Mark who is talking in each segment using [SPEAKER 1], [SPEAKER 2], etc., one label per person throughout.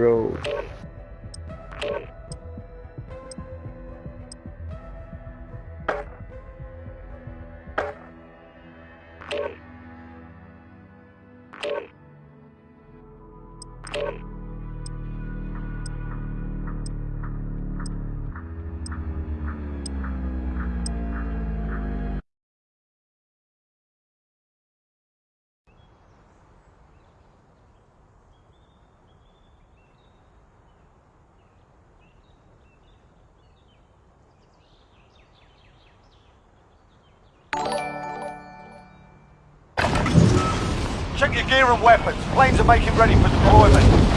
[SPEAKER 1] bro.
[SPEAKER 2] gear and weapons. Planes are making ready for deployment.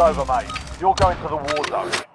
[SPEAKER 2] over, mate. You're going to the war zone.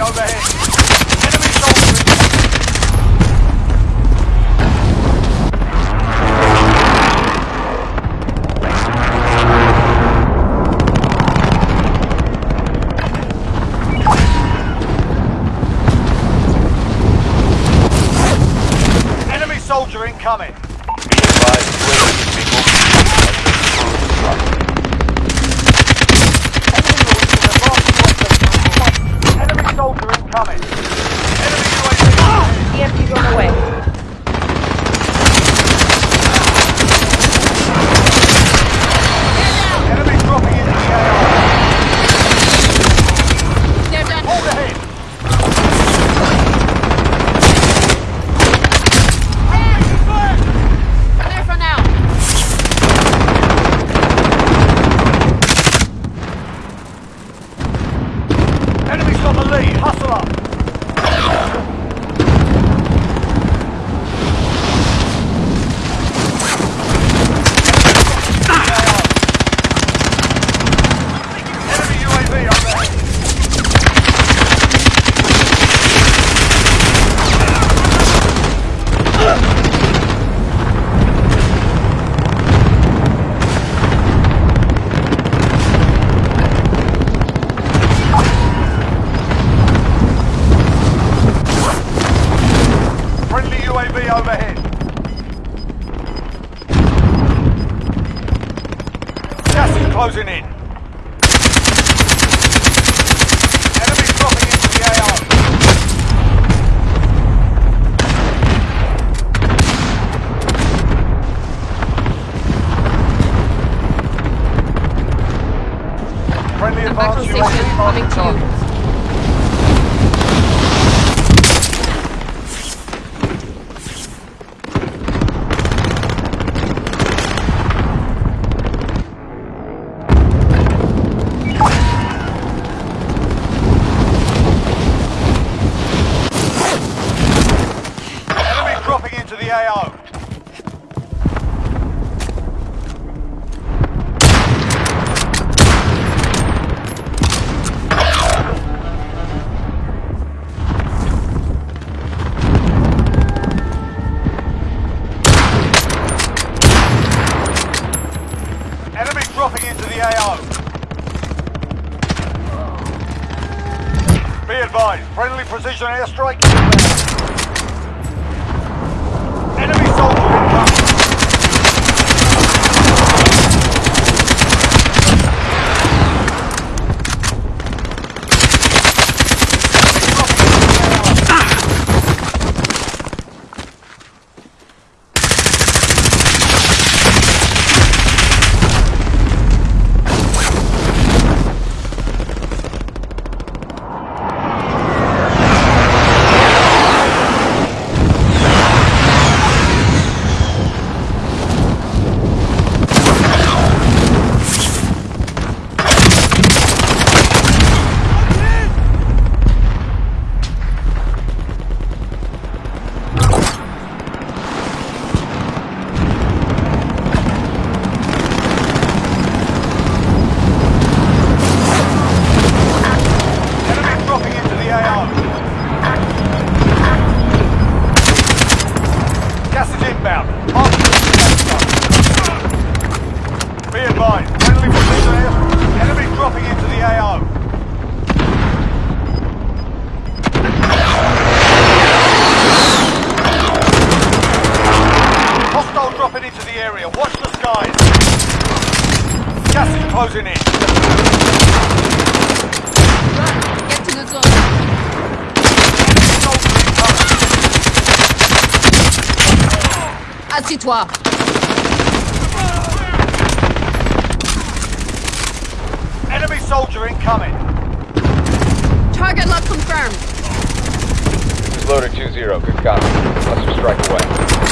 [SPEAKER 2] overhead. toi Enemy soldier incoming.
[SPEAKER 3] Target
[SPEAKER 4] lock confirmed.
[SPEAKER 2] This is loader 2-0. Good copy. Cluster strike away.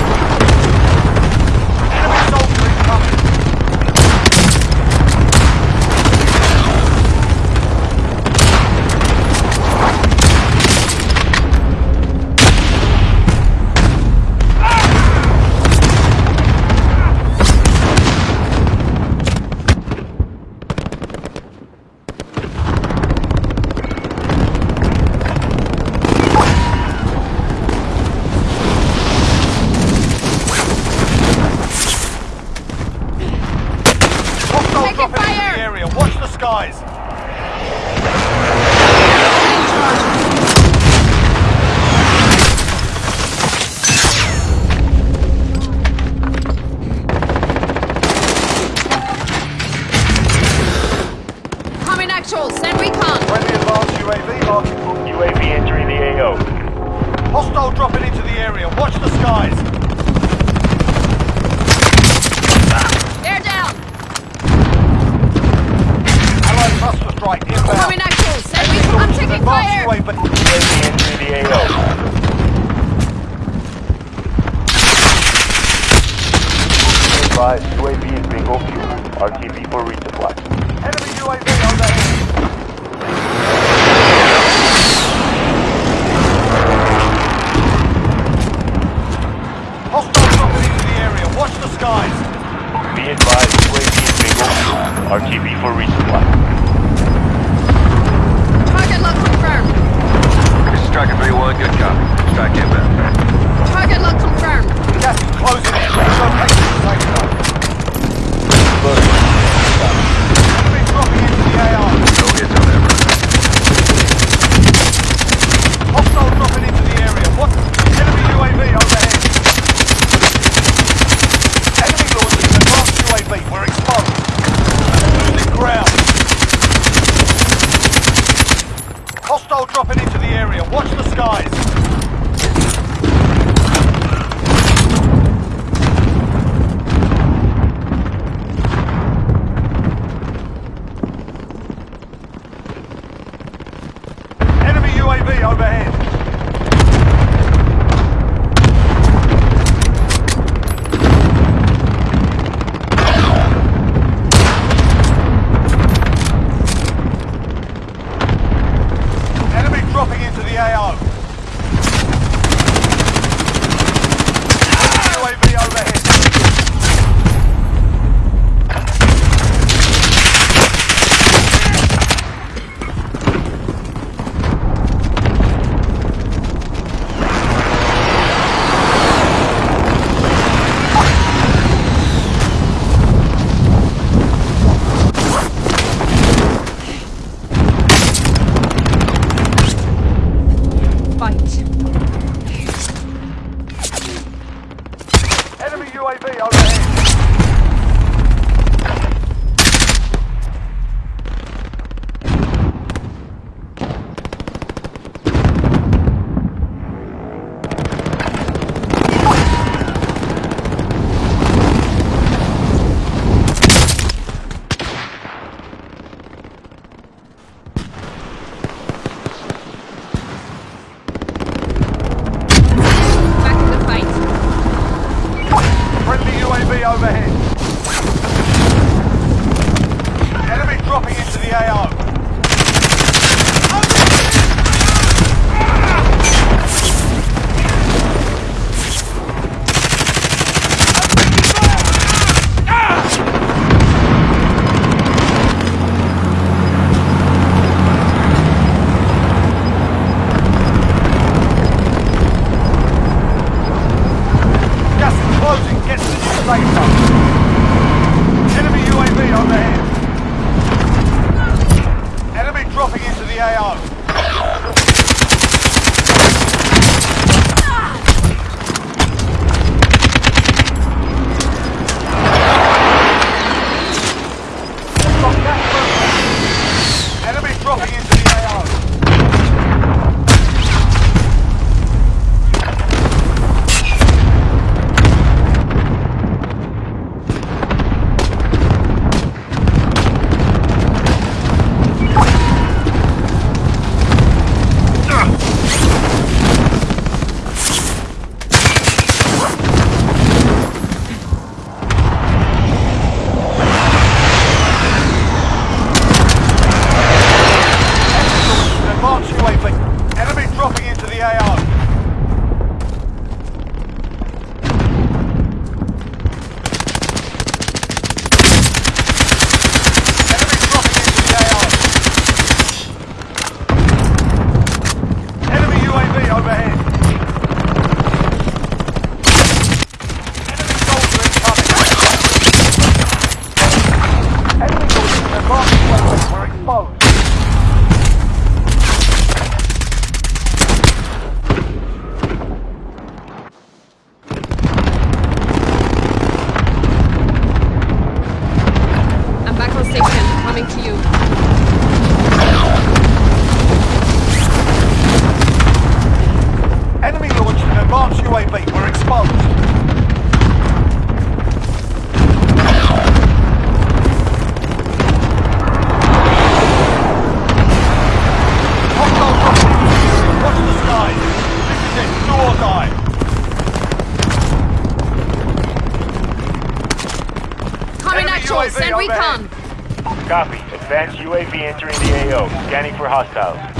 [SPEAKER 5] Copy.
[SPEAKER 3] Advanced UAV
[SPEAKER 2] entering the AO. Scanning for hostiles.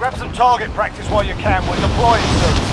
[SPEAKER 2] Grab some target practice while you can. We're deploying soon.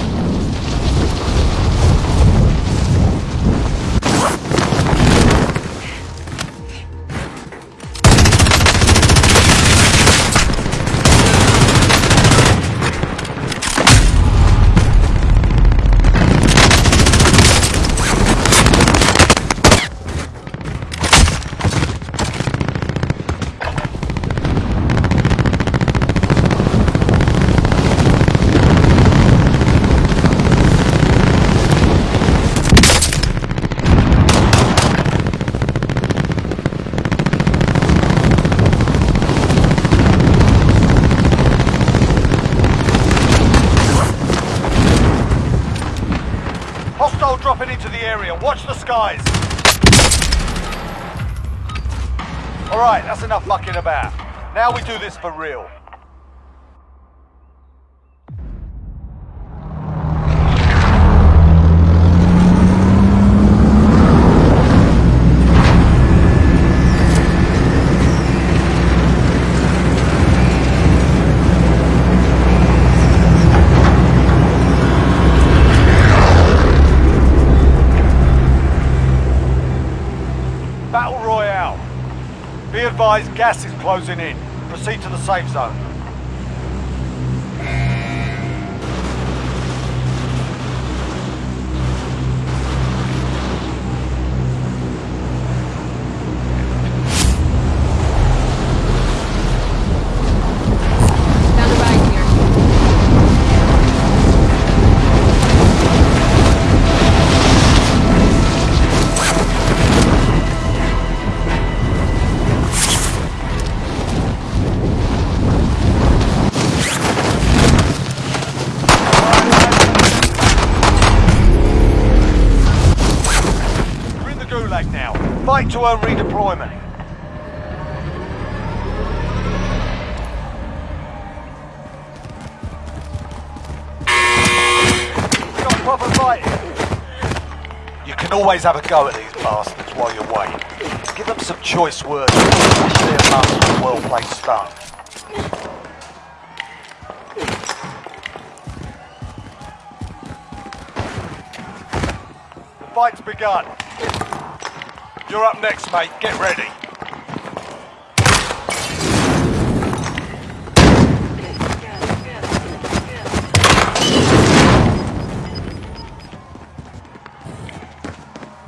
[SPEAKER 2] This for real. Battle Royale. Be advised, gas is closing in. Proceed to the safe zone. Now. To earn redeployment. You can always have a go at these bastards while you're waiting. Give them some choice words, especially a master of well-played stuff. The fight's begun. You're up next, mate. Get ready.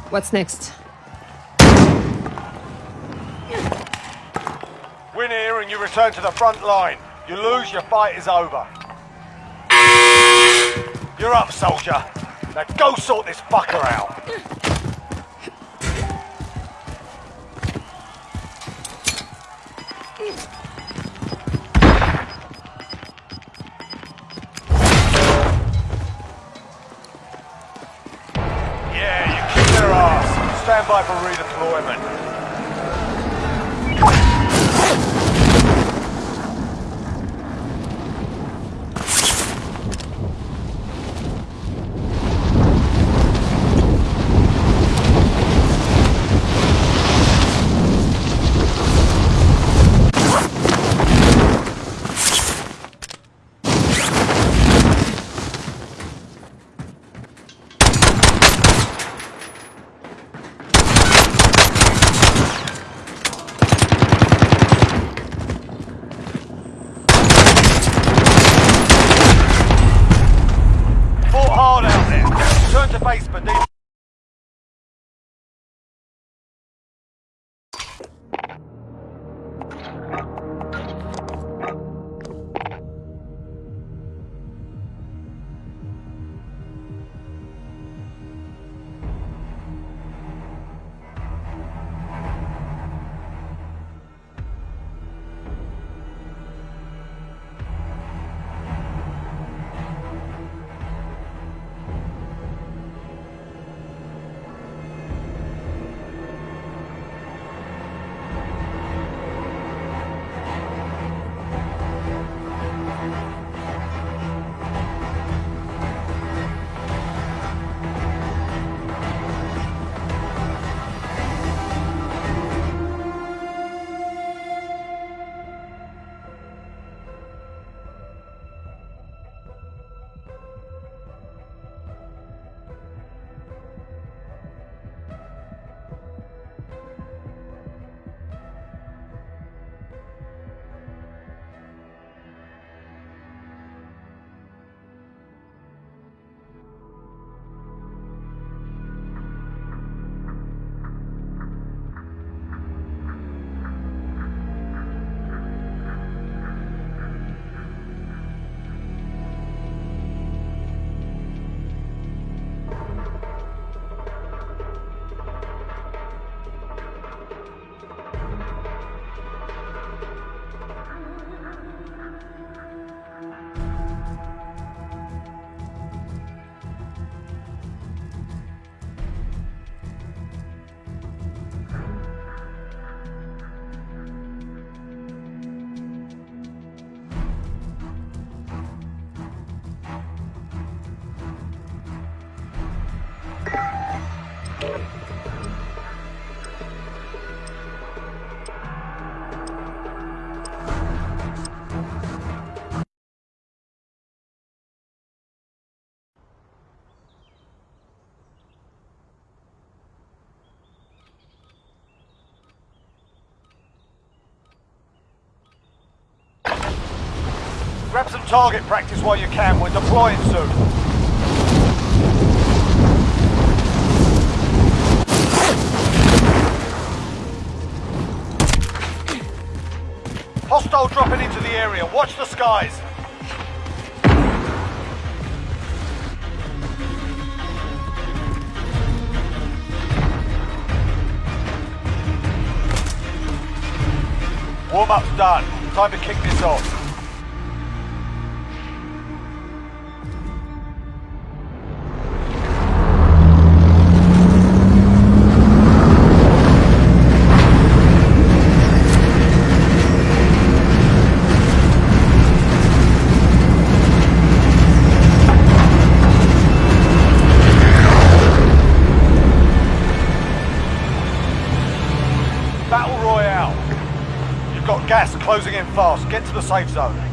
[SPEAKER 4] What's next?
[SPEAKER 2] Win here and you return to the front line. You lose, your fight is over. You're up, soldier. Now go sort this fucker out. Stand by for redeployment. Grab some target practice while you can. We're deploying soon. Hostile dropping into the area. Watch the skies. Warm-up's done. Time to kick this off. Fast. Get to the safe zone.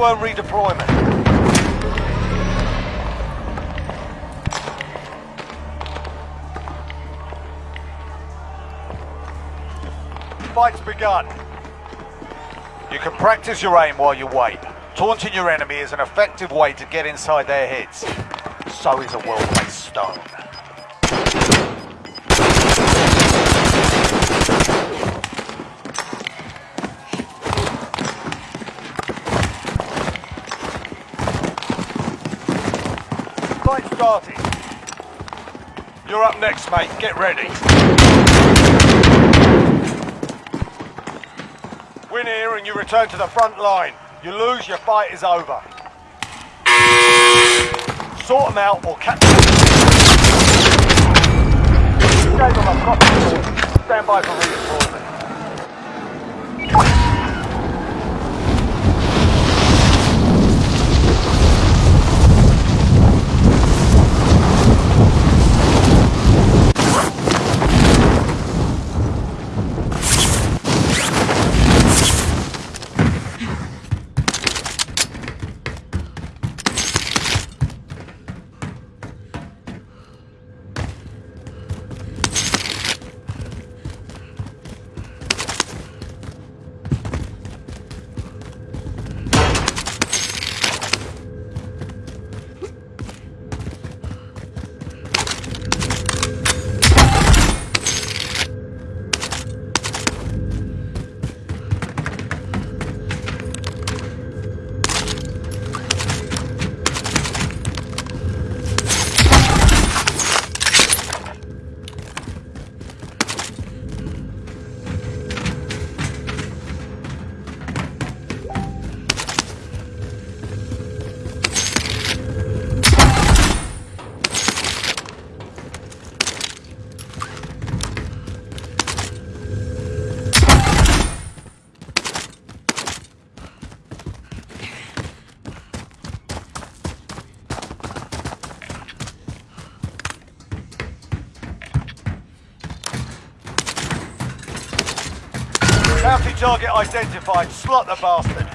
[SPEAKER 2] Redeployment. Fight's begun. You can practice your aim while you wait. Taunting your enemy is an effective way to get inside their heads. So is a well-placed stone. You're up next, mate. Get ready. Win here and you return to the front line. You lose, your fight is over. Sort them out or catch them. Stand by for redeployment. Identified. Slot the bastard.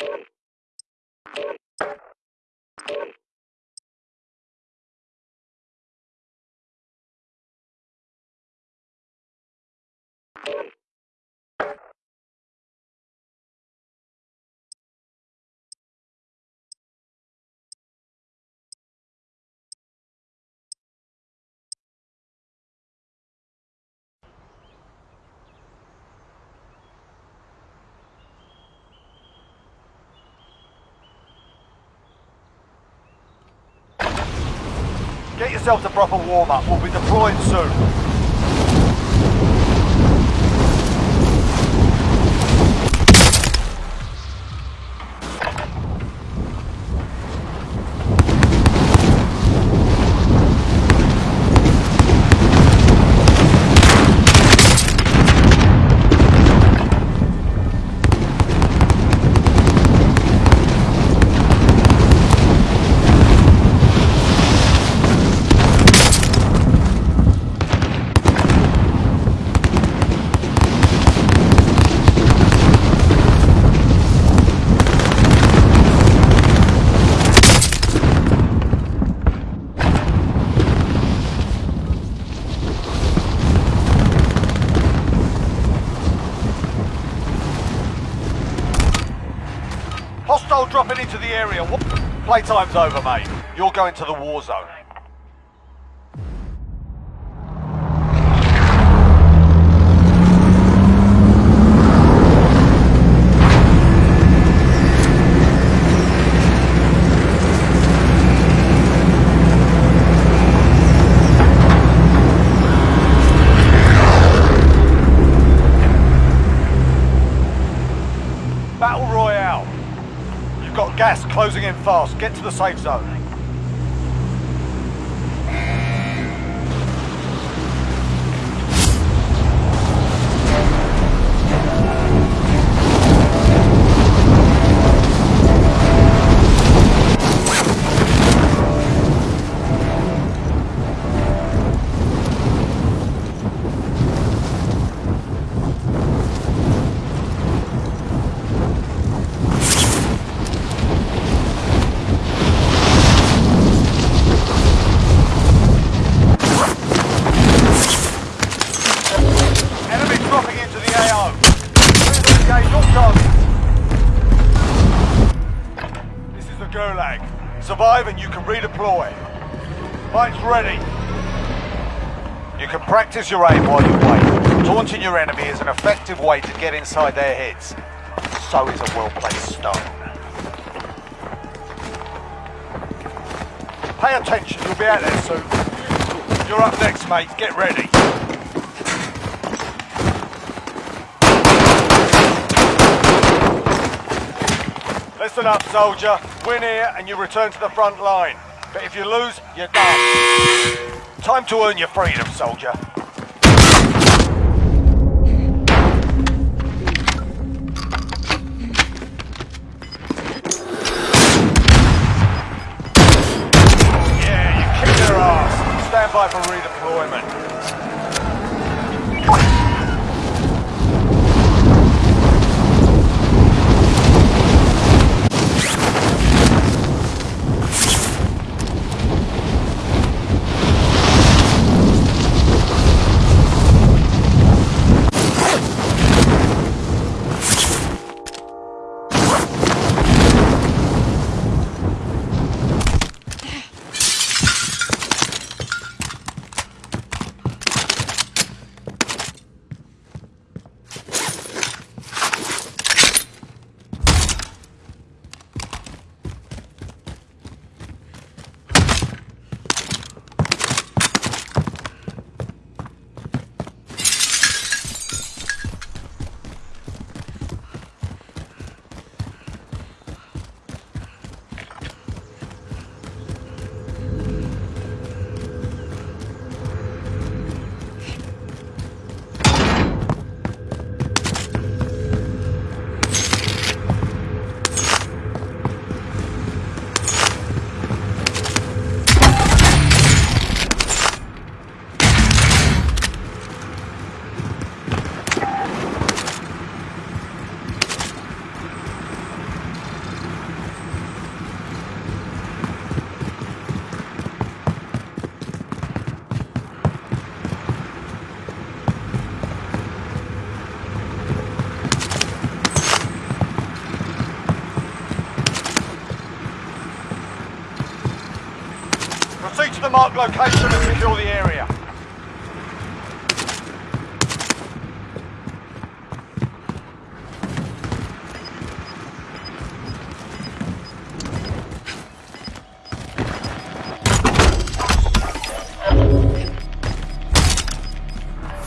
[SPEAKER 2] Thank you. Get yourself a proper warm-up. We'll be deploying soon. Playtime's over, mate. You're going to the war zone. Fast. Get to the safe zone. Practice your aim while you wait. Taunting your enemy is an effective way to get inside their heads. So is a well-placed stone. Pay attention, you'll be out there soon. You're up next, mate. Get ready. Listen up, soldier. Win here and you return to the front line. But if you lose, you're done. Time to earn your freedom, soldier. Location and secure the area.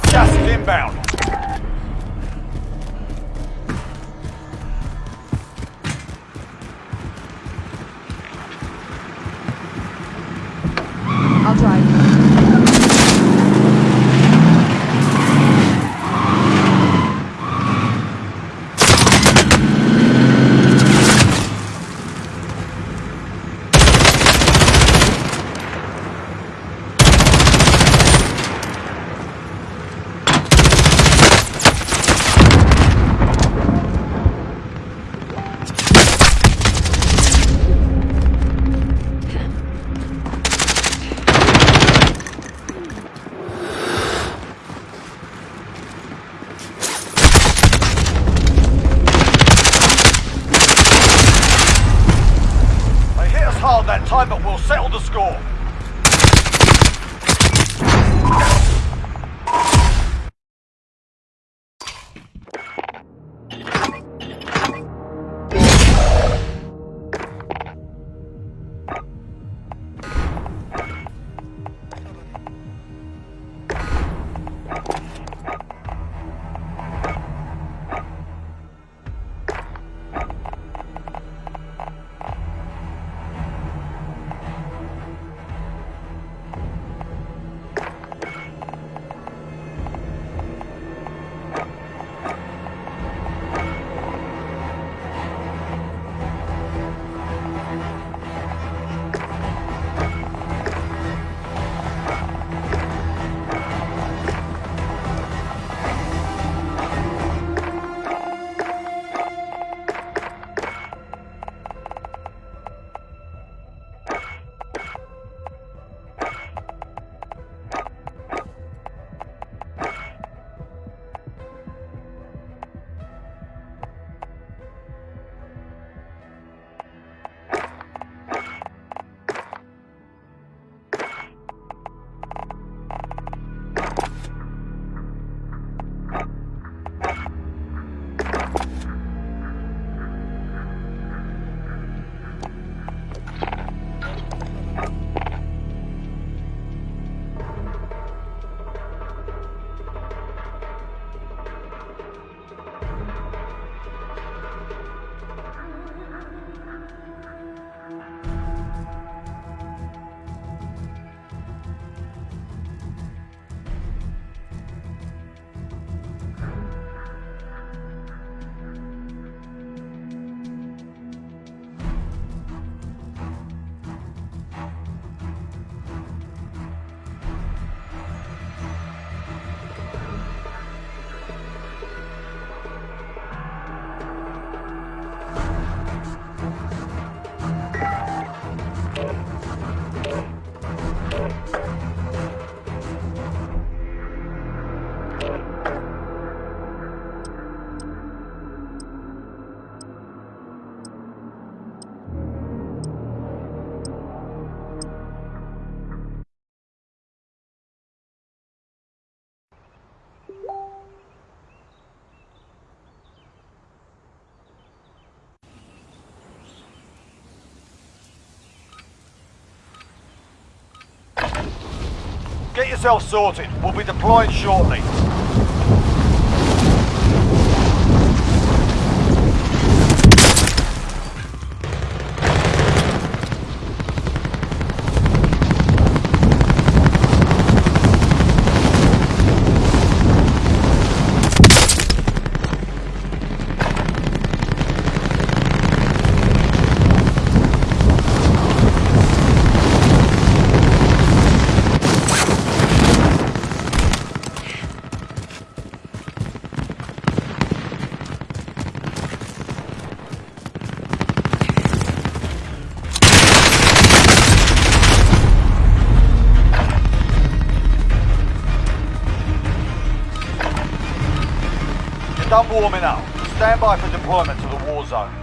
[SPEAKER 2] Gas inbound. Get yourself sorted. We'll be deploying shortly. You're warming up. Stand by for deployment to the war zone.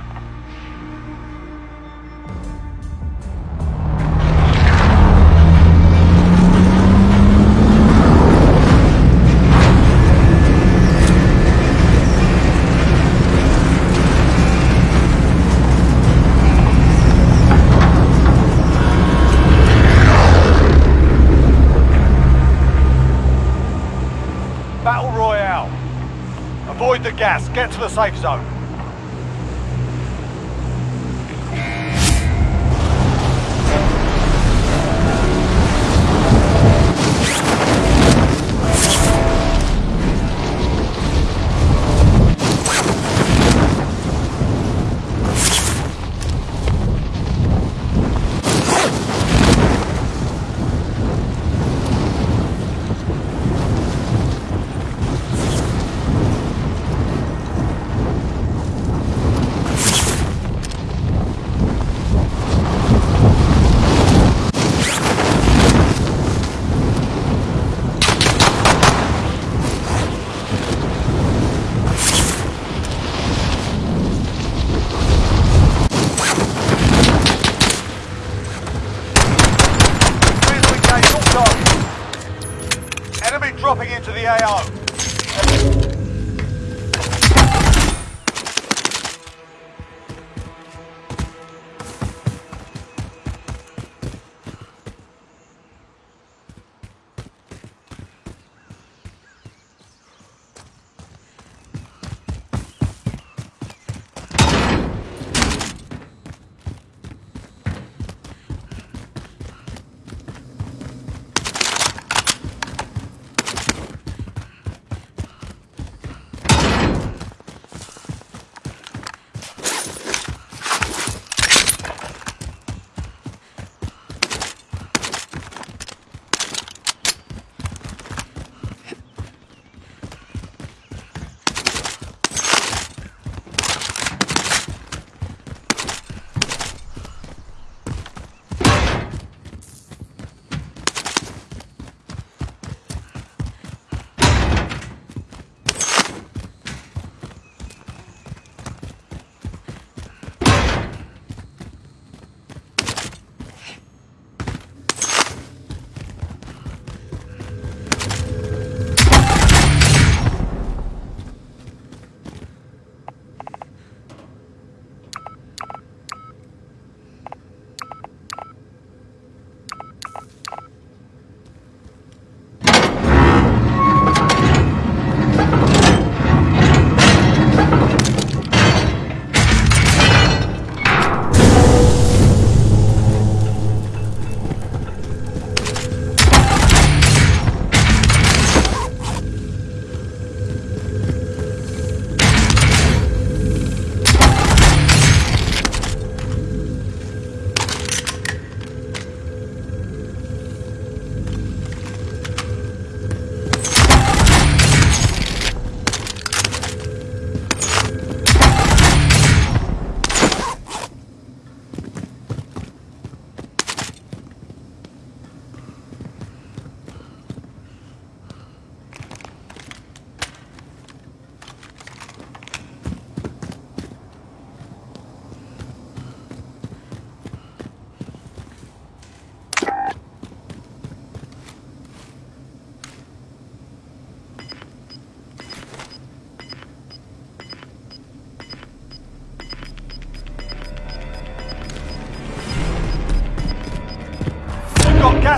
[SPEAKER 2] Gas. Get to the safe zone.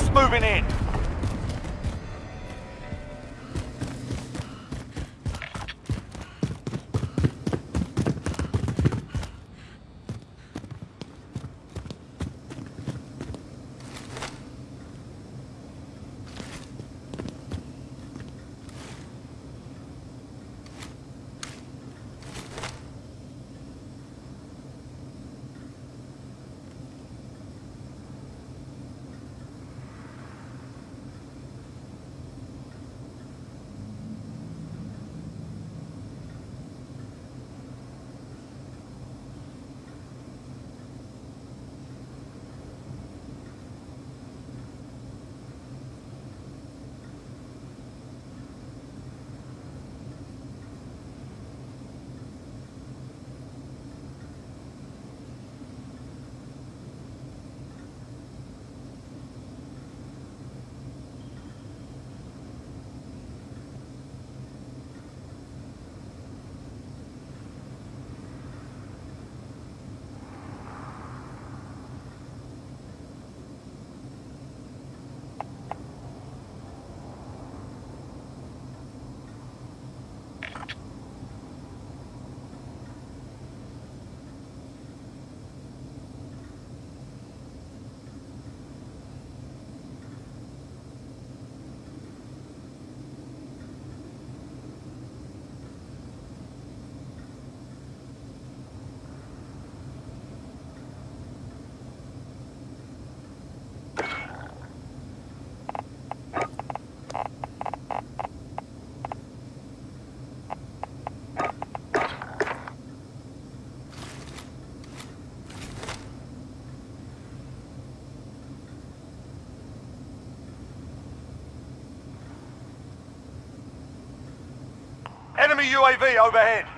[SPEAKER 2] Gas moving in. UAV overhead.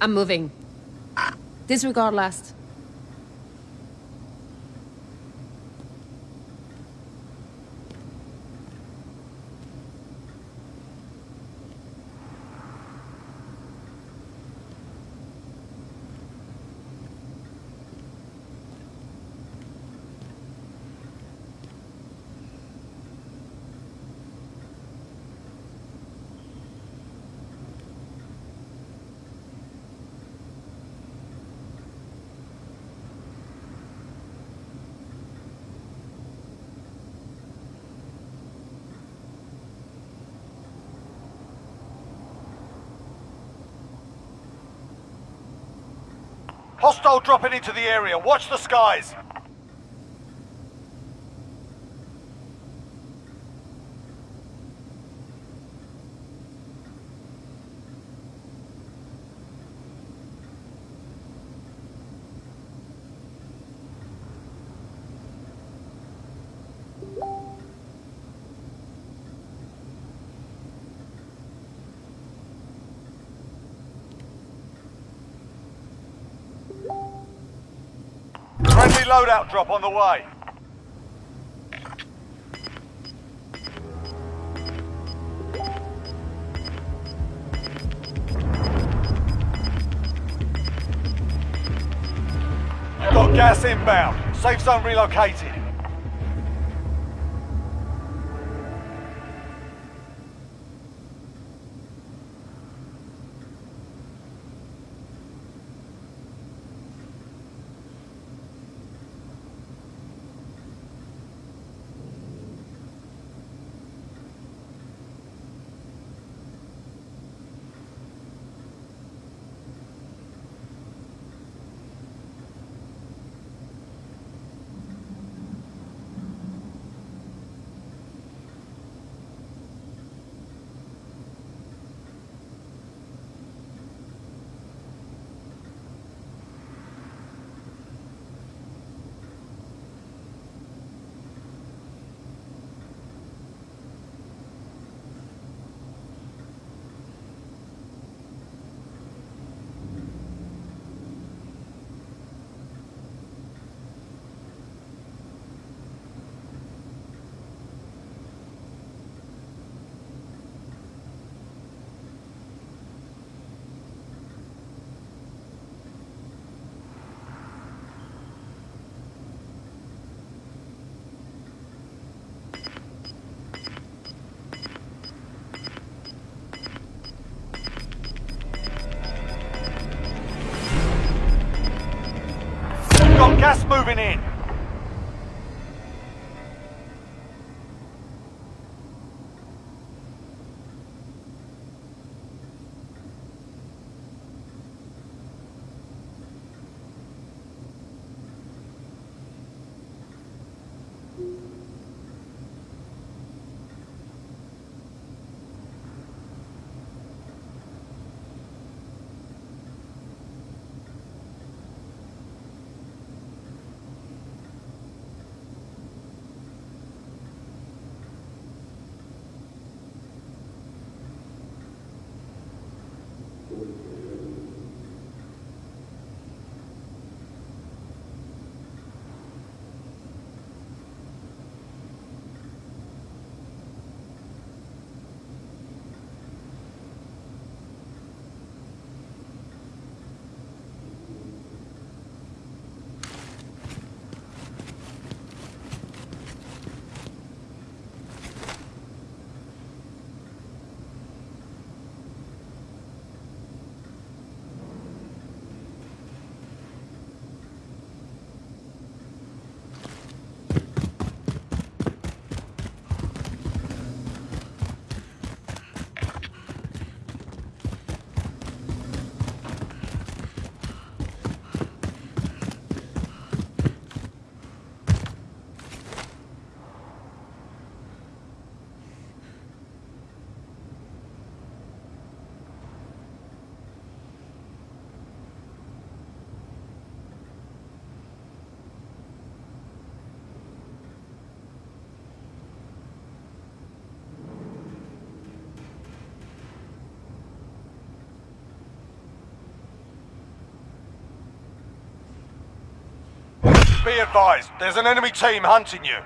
[SPEAKER 4] I'm moving. Disregard last.
[SPEAKER 2] Hostile dropping into the area. Watch the skies. Friendly loadout drop on the way. Got gas inbound. Safe zone relocated. Be advised, there's an enemy team hunting you.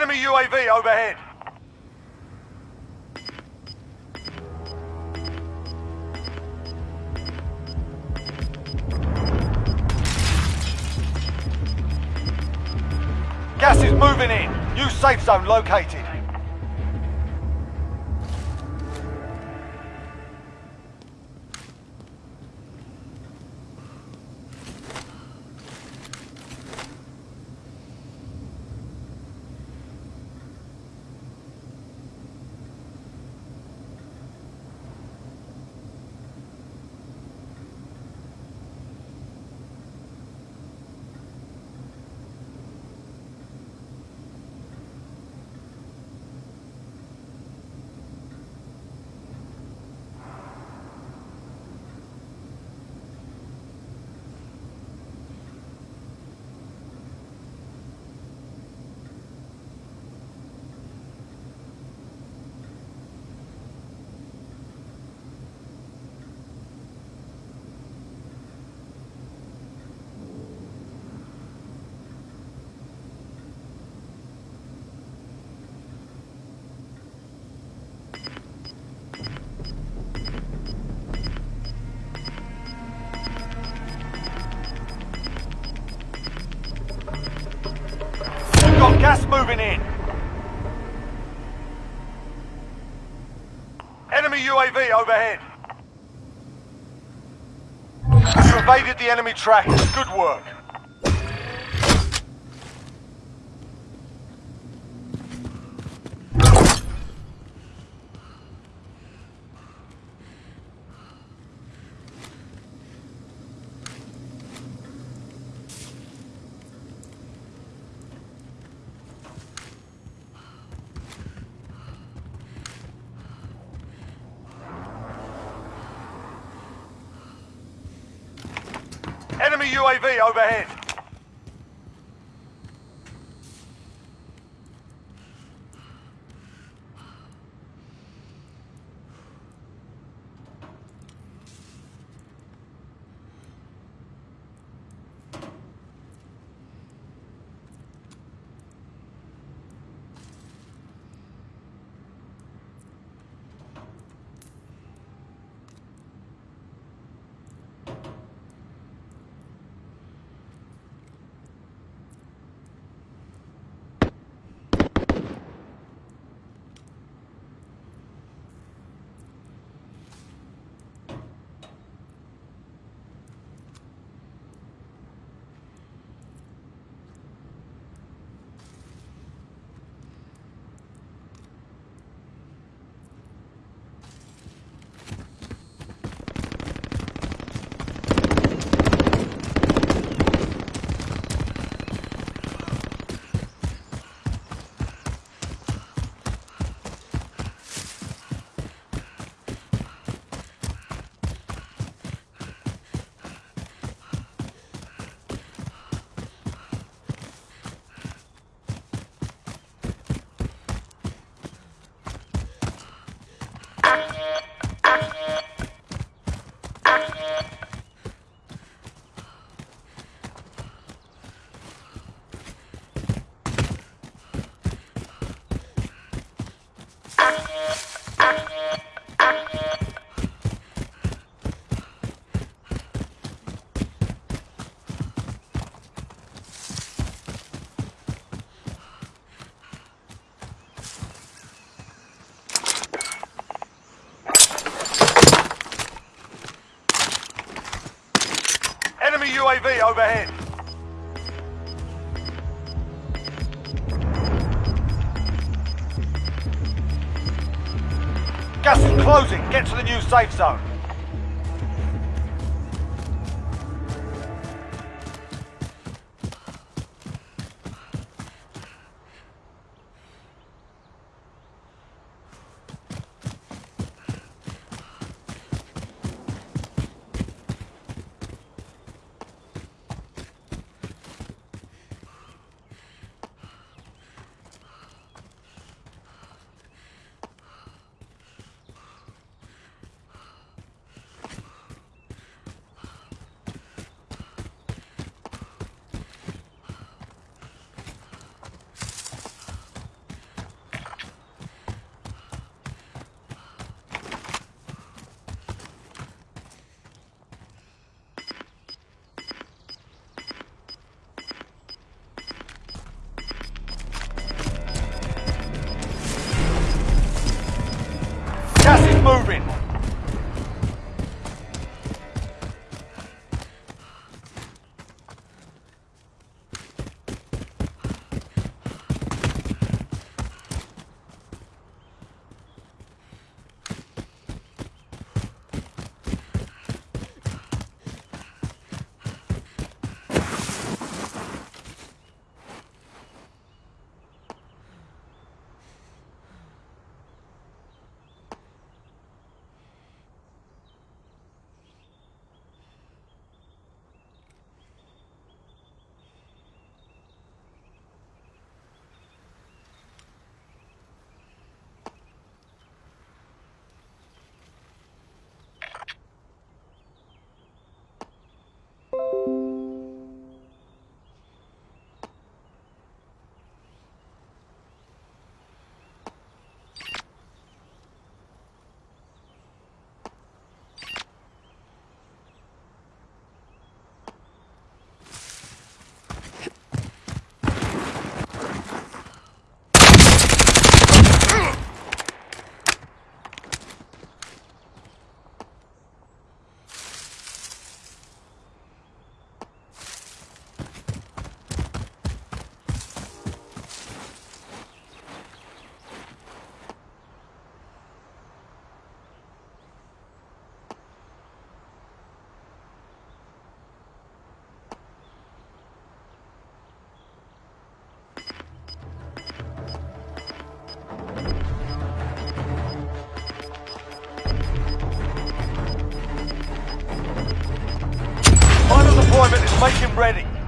[SPEAKER 2] Enemy UAV overhead. Gas is moving in. New safe zone located. We've got gas moving in. Enemy UAV overhead. Evaded the enemy track. Good work. Enemy UAV overhead. Overhead. Gas is closing. Get to the new safe zone.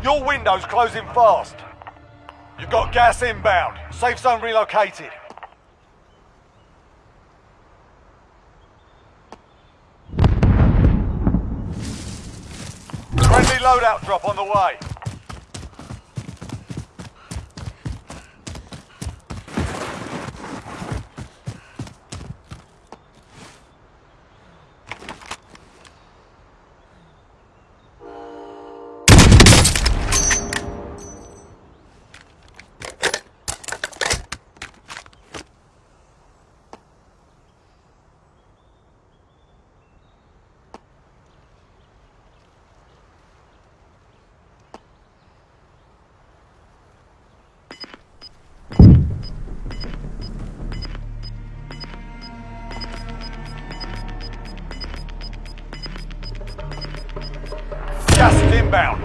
[SPEAKER 2] Your window's closing fast. You've got gas inbound. Safe zone relocated. Friendly loadout drop on the way. Inbound.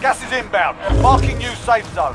[SPEAKER 2] Gas is inbound. Marking new safe zone.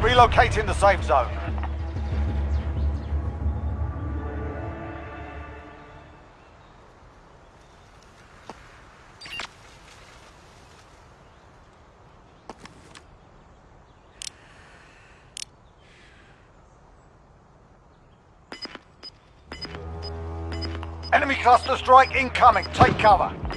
[SPEAKER 2] Relocating the safe zone. Enemy cluster strike incoming. Take cover.